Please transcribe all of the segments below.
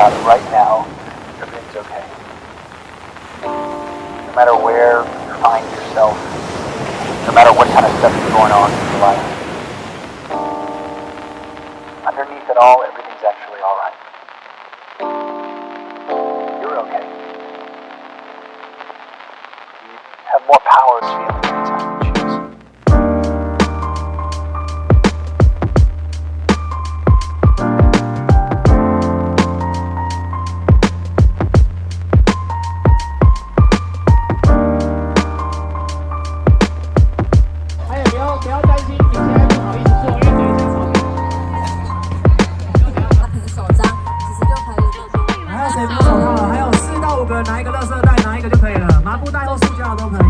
about it right now, everything's okay. No matter where you find yourself, no matter what kind of stuff is going on in your life, underneath it all, everything's actually alright. You're okay. You have more power than feeling anytime. 拿一个垃圾袋，拿一个就可以了。麻布袋或塑胶都可以。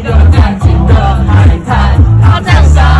一个人的海滩。他在闪